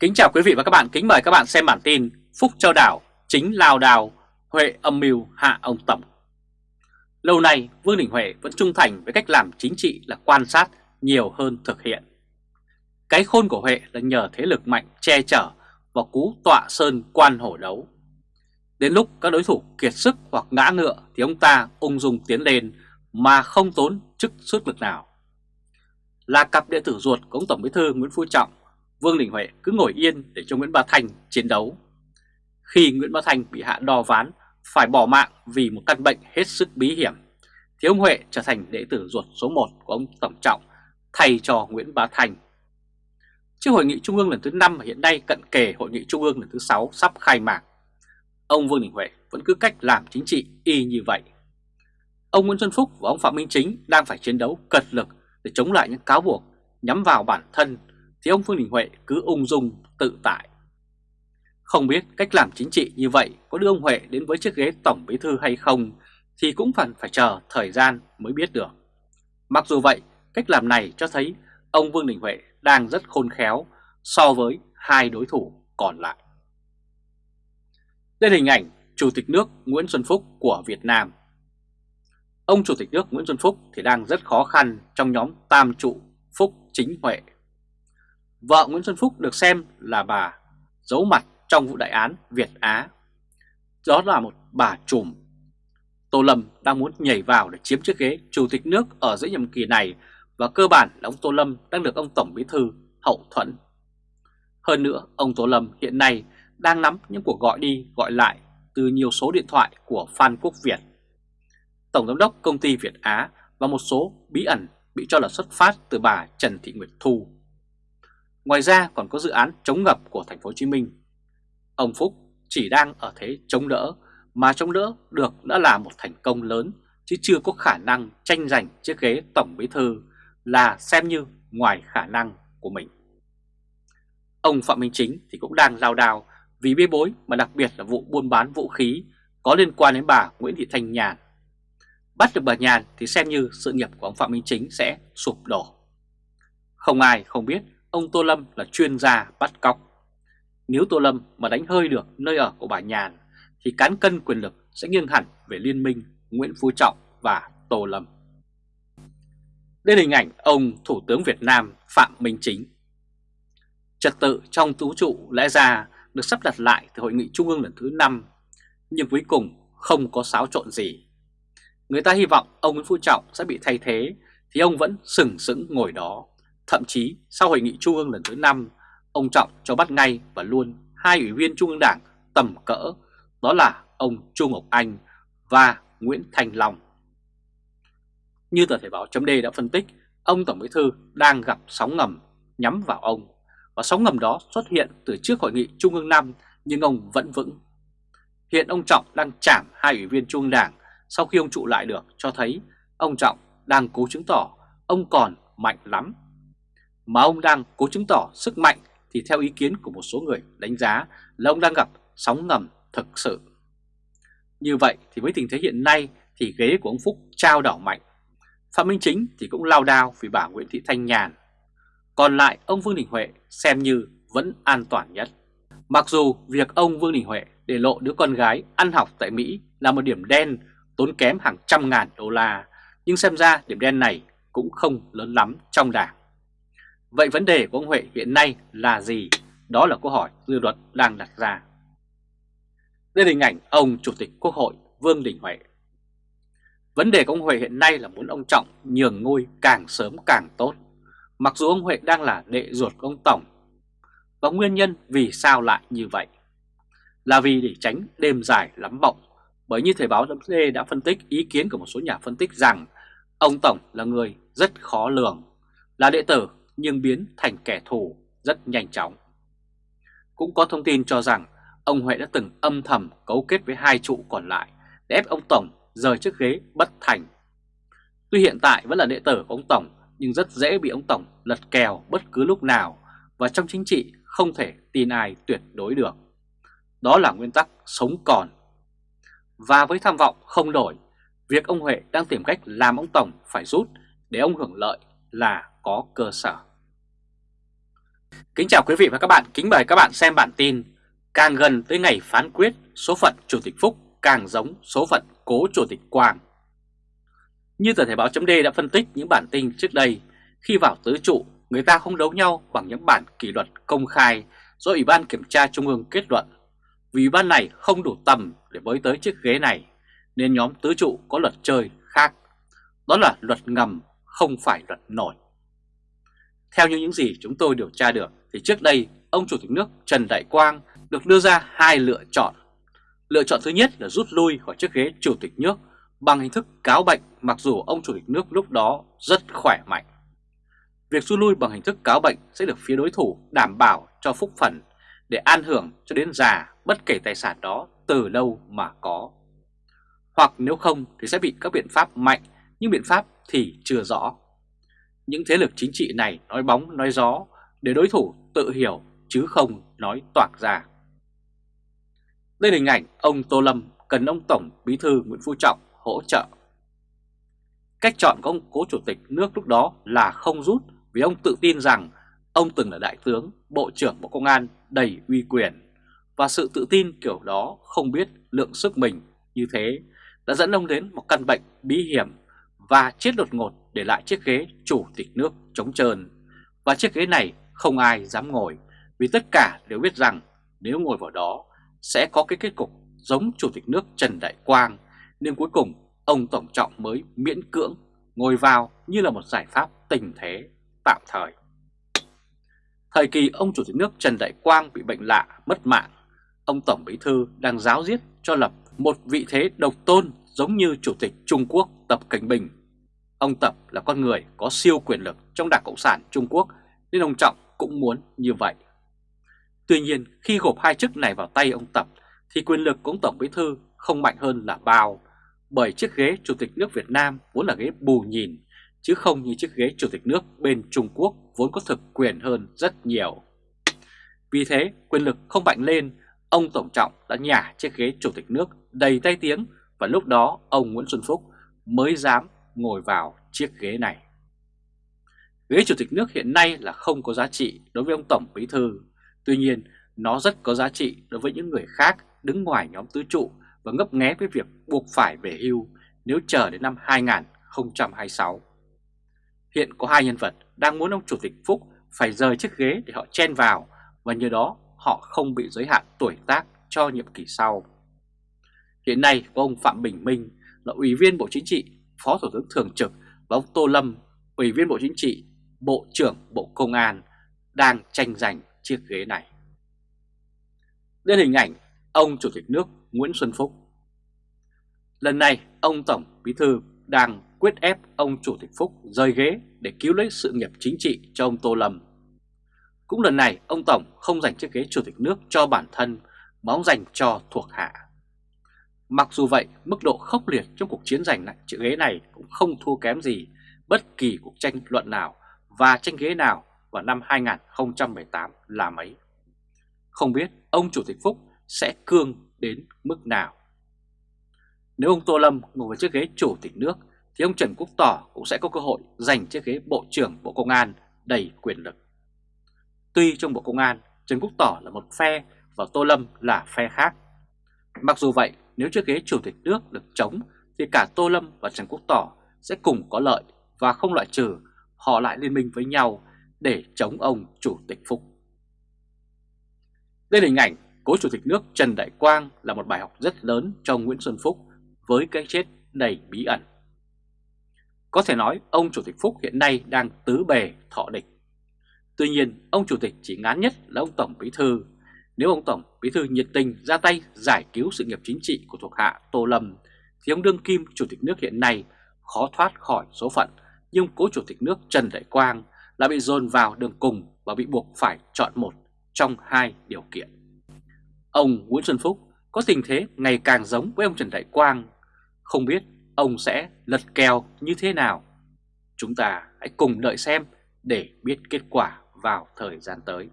Kính chào quý vị và các bạn, kính mời các bạn xem bản tin Phúc Châu Đảo chính lao đào, Huệ âm mưu hạ ông Tổng. Lâu nay Vương Đình Huệ vẫn trung thành với cách làm chính trị là quan sát nhiều hơn thực hiện. Cái khôn của Huệ là nhờ thế lực mạnh che chở và cú tọa sơn quan hổ đấu. Đến lúc các đối thủ kiệt sức hoặc ngã ngựa thì ông ta ung dung tiến lên mà không tốn chức sức lực nào. Là cặp đệ tử ruột của ông Tổng Bí thư Nguyễn Phú Trọng, Vương Đình Huệ cứ ngồi yên để cho Nguyễn Bá Thành chiến đấu. Khi Nguyễn Bá Thành bị hạ đò ván phải bỏ mạng vì một căn bệnh hết sức bí hiểm, thì ông Huệ trở thành đệ tử ruột số 1 của ông Tổng Trọng thay cho Nguyễn Bá Thành. Trước hội nghị trung ương lần thứ 5 hiện nay cận kề hội nghị trung ương lần thứ 6 sắp khai mạc, ông Vương Đình Huệ vẫn cứ cách làm chính trị y như vậy. Ông Nguyễn Xuân Phúc và ông Phạm Minh Chính đang phải chiến đấu cật lực để chống lại những cáo buộc nhắm vào bản thân thì ông Vương Đình Huệ cứ ung dung tự tại. Không biết cách làm chính trị như vậy có đưa ông Huệ đến với chiếc ghế tổng bí thư hay không thì cũng phần phải chờ thời gian mới biết được. Mặc dù vậy, cách làm này cho thấy ông Vương Đình Huệ đang rất khôn khéo so với hai đối thủ còn lại. Đây là hình ảnh Chủ tịch nước Nguyễn Xuân Phúc của Việt Nam. Ông Chủ tịch nước Nguyễn Xuân Phúc thì đang rất khó khăn trong nhóm tam trụ Phúc Chính Huệ. Vợ Nguyễn Xuân Phúc được xem là bà giấu mặt trong vụ đại án Việt Á. Đó là một bà trùm. Tô Lâm đang muốn nhảy vào để chiếm chiếc ghế Chủ tịch nước ở giữa nhiệm kỳ này và cơ bản là ông Tô Lâm đang được ông Tổng Bí Thư hậu thuẫn. Hơn nữa, ông Tô Lâm hiện nay đang nắm những cuộc gọi đi gọi lại từ nhiều số điện thoại của Phan Quốc Việt, Tổng Giám đốc Công ty Việt Á và một số bí ẩn bị cho là xuất phát từ bà Trần Thị Nguyệt Thu. Ngoài ra còn có dự án chống ngập của thành phố Hồ Chí Minh. Ông Phúc chỉ đang ở thế chống đỡ, mà chống đỡ được đã là một thành công lớn, chứ chưa có khả năng tranh giành chiếc ghế tổng bí thư là xem như ngoài khả năng của mình. Ông Phạm Minh Chính thì cũng đang lao đao vì bê bối, mà đặc biệt là vụ buôn bán vũ khí có liên quan đến bà Nguyễn Thị Thanh Nhàn. Bắt được bà Nhàn thì xem như sự nghiệp của ông Phạm Minh Chính sẽ sụp đổ. Không ai không biết ông Tô Lâm là chuyên gia bắt cóc. Nếu Tô Lâm mà đánh hơi được nơi ở của bà Nhàn thì cán cân quyền lực sẽ nghiêng hẳn về liên minh Nguyễn Phú Trọng và Tô Lâm. Đây là hình ảnh ông Thủ tướng Việt Nam Phạm Minh Chính. Trật tự trong tú trụ lẽ ra được sắp đặt lại từ hội nghị trung ương lần thứ 5, nhưng cuối cùng không có xáo trộn gì. Người ta hy vọng ông Nguyễn Phú Trọng sẽ bị thay thế thì ông vẫn sừng sững ngồi đó. Thậm chí sau hội nghị trung ương lần thứ 5, ông Trọng cho bắt ngay và luôn hai ủy viên trung ương đảng tầm cỡ, đó là ông Chu Ngọc Anh và Nguyễn Thành Long. Như tờ Thể báo chấm đã phân tích, ông Tổng Bí Thư đang gặp sóng ngầm nhắm vào ông và sóng ngầm đó xuất hiện từ trước hội nghị Trung ương 5 nhưng ông vẫn vững. Hiện ông Trọng đang chạm hai ủy viên Trung ương Đảng sau khi ông trụ lại được cho thấy ông Trọng đang cố chứng tỏ ông còn mạnh lắm. Mà ông đang cố chứng tỏ sức mạnh thì theo ý kiến của một số người đánh giá là ông đang gặp sóng ngầm thực sự. Như vậy thì với tình thế hiện nay thì ghế của ông Phúc trao đảo mạnh. Phạm Minh Chính thì cũng lao đao vì bà Nguyễn Thị Thanh Nhàn còn lại ông Vương Đình Huệ xem như vẫn an toàn nhất. Mặc dù việc ông Vương Đình Huệ để lộ đứa con gái ăn học tại Mỹ là một điểm đen tốn kém hàng trăm ngàn đô la, nhưng xem ra điểm đen này cũng không lớn lắm trong đảng. Vậy vấn đề của ông Huệ hiện nay là gì? Đó là câu hỏi dư luận đang đặt ra. Đây là hình ảnh ông Chủ tịch Quốc hội Vương Đình Huệ. Vấn đề của ông Huệ hiện nay là muốn ông Trọng nhường ngôi càng sớm càng tốt. Mặc dù ông Huệ đang là đệ ruột của ông Tổng, Và nguyên nhân vì sao lại như vậy Là vì để tránh đêm dài lắm bọng Bởi như Thời báo D đã phân tích ý kiến của một số nhà phân tích rằng, Ông Tổng là người rất khó lường, Là đệ tử nhưng biến thành kẻ thù rất nhanh chóng Cũng có thông tin cho rằng Ông Huệ đã từng âm thầm cấu kết với hai trụ còn lại Để ép ông Tổng rời chiếc ghế bất thành Tuy hiện tại vẫn là đệ tử của ông Tổng nhưng rất dễ bị ông Tổng lật kèo bất cứ lúc nào và trong chính trị không thể tin ai tuyệt đối được. Đó là nguyên tắc sống còn. Và với tham vọng không đổi, việc ông Huệ đang tìm cách làm ông Tổng phải rút để ông hưởng lợi là có cơ sở. Kính chào quý vị và các bạn, kính mời các bạn xem bản tin Càng gần tới ngày phán quyết, số phận Chủ tịch Phúc càng giống số phận cố Chủ tịch Quang. Như tờ Thể báo chấm đã phân tích những bản tin trước đây Khi vào tứ trụ, người ta không đấu nhau bằng những bản kỷ luật công khai do Ủy ban Kiểm tra Trung ương kết luận. Vì Ủy ban này không đủ tầm để với tới chiếc ghế này Nên nhóm tứ trụ có luật chơi khác. Đó là luật ngầm, không phải luật nổi theo như những gì chúng tôi điều tra được, thì trước đây, ông Chủ tịch nước Trần Đại Quang được đưa ra hai lựa chọn. Lựa chọn thứ nhất là rút lui khỏi chiếc ghế Chủ tịch nước bằng hình thức cáo bệnh, mặc dù ông Chủ tịch nước lúc đó rất khỏe mạnh. Việc rút lui bằng hình thức cáo bệnh sẽ được phía đối thủ đảm bảo cho phúc phần để an hưởng cho đến già bất kể tài sản đó từ đâu mà có. Hoặc nếu không thì sẽ bị các biện pháp mạnh nhưng biện pháp thì chưa rõ. Những thế lực chính trị này nói bóng nói gió để đối thủ tự hiểu chứ không nói toạc ra. Đây là hình ảnh ông Tô Lâm cần ông Tổng Bí thư Nguyễn Phú Trọng hỗ trợ. Cách chọn của ông cố chủ tịch nước lúc đó là không rút vì ông tự tin rằng ông từng là đại tướng, bộ trưởng bộ công an đầy uy quyền và sự tự tin kiểu đó không biết lượng sức mình như thế đã dẫn ông đến một căn bệnh bí hiểm và chết đột ngột để lại chiếc ghế chủ tịch nước trống trơn. Và chiếc ghế này không ai dám ngồi vì tất cả đều biết rằng nếu ngồi vào đó sẽ có cái kết cục giống chủ tịch nước Trần Đại Quang nên cuối cùng ông Tổng Trọng mới miễn cưỡng ngồi vào như là một giải pháp tình thế tạm thời. Thời kỳ ông Chủ tịch nước Trần Đại Quang bị bệnh lạ, mất mạng, ông Tổng Bí Thư đang giáo diết cho lập một vị thế độc tôn giống như Chủ tịch Trung Quốc Tập Cảnh Bình Ông Tập là con người có siêu quyền lực trong Đảng Cộng sản Trung Quốc nên ông Trọng cũng muốn như vậy. Tuy nhiên khi gộp hai chức này vào tay ông Tập thì quyền lực của ông Tổng Bí Thư không mạnh hơn là bao bởi chiếc ghế Chủ tịch nước Việt Nam vốn là ghế bù nhìn chứ không như chiếc ghế Chủ tịch nước bên Trung Quốc vốn có thực quyền hơn rất nhiều. Vì thế quyền lực không mạnh lên, ông Tổng Trọng đã nhả chiếc ghế Chủ tịch nước đầy tay tiếng và lúc đó ông Nguyễn Xuân Phúc mới dám ngồi vào chiếc ghế này. Ghế chủ tịch nước hiện nay là không có giá trị đối với ông Tổng Bí Thư, tuy nhiên nó rất có giá trị đối với những người khác đứng ngoài nhóm tứ trụ và ngấp nghé với việc buộc phải về hưu nếu chờ đến năm 2026. Hiện có hai nhân vật đang muốn ông Chủ tịch Phúc phải rời chiếc ghế để họ chen vào và nhờ đó họ không bị giới hạn tuổi tác cho nhiệm kỳ sau. Hiện nay có ông Phạm Bình Minh là Ủy viên Bộ Chính trị Phó Thủ tướng Thường trực và ông Tô Lâm, Ủy viên Bộ Chính trị, Bộ trưởng Bộ Công an đang tranh giành chiếc ghế này. Đây hình ảnh ông Chủ tịch nước Nguyễn Xuân Phúc. Lần này, ông Tổng Bí Thư đang quyết ép ông Chủ tịch Phúc rời ghế để cứu lấy sự nghiệp chính trị cho ông Tô Lâm. Cũng lần này, ông Tổng không dành chiếc ghế Chủ tịch nước cho bản thân mà ông dành cho thuộc hạ. Mặc dù vậy, mức độ khốc liệt trong cuộc chiến giành lại chữ ghế này cũng không thua kém gì bất kỳ cuộc tranh luận nào và tranh ghế nào vào năm 2018 là mấy. Không biết ông Chủ tịch Phúc sẽ cương đến mức nào. Nếu ông Tô Lâm ngồi vào chiếc ghế Chủ tịch nước thì ông Trần Quốc Tỏ cũng sẽ có cơ hội giành chiếc ghế Bộ trưởng Bộ Công an đầy quyền lực. Tuy trong Bộ Công an, Trần Quốc Tỏ là một phe và Tô Lâm là phe khác. Mặc dù vậy, nếu chiếc ghế chủ tịch nước được chống, thì cả Tô Lâm và Trần Quốc Tỏ sẽ cùng có lợi và không loại trừ, họ lại liên minh với nhau để chống ông Chủ tịch Phúc. Đây là hình ảnh cố Chủ tịch nước Trần Đại Quang là một bài học rất lớn cho Nguyễn Xuân Phúc với cái chết đầy bí ẩn. Có thể nói ông Chủ tịch Phúc hiện nay đang tứ bề thọ địch. Tuy nhiên, ông Chủ tịch chỉ ngán nhất là ông Tổng Bí Thư nếu ông Tổng Bí thư nhiệt tình ra tay giải cứu sự nghiệp chính trị của thuộc hạ Tô Lâm, thì ông Đương Kim Chủ tịch nước hiện nay khó thoát khỏi số phận, nhưng cố Chủ tịch nước Trần Đại Quang đã bị dồn vào đường cùng và bị buộc phải chọn một trong hai điều kiện. Ông Nguyễn Xuân Phúc có tình thế ngày càng giống với ông Trần Đại Quang, không biết ông sẽ lật kèo như thế nào. Chúng ta hãy cùng đợi xem để biết kết quả vào thời gian tới.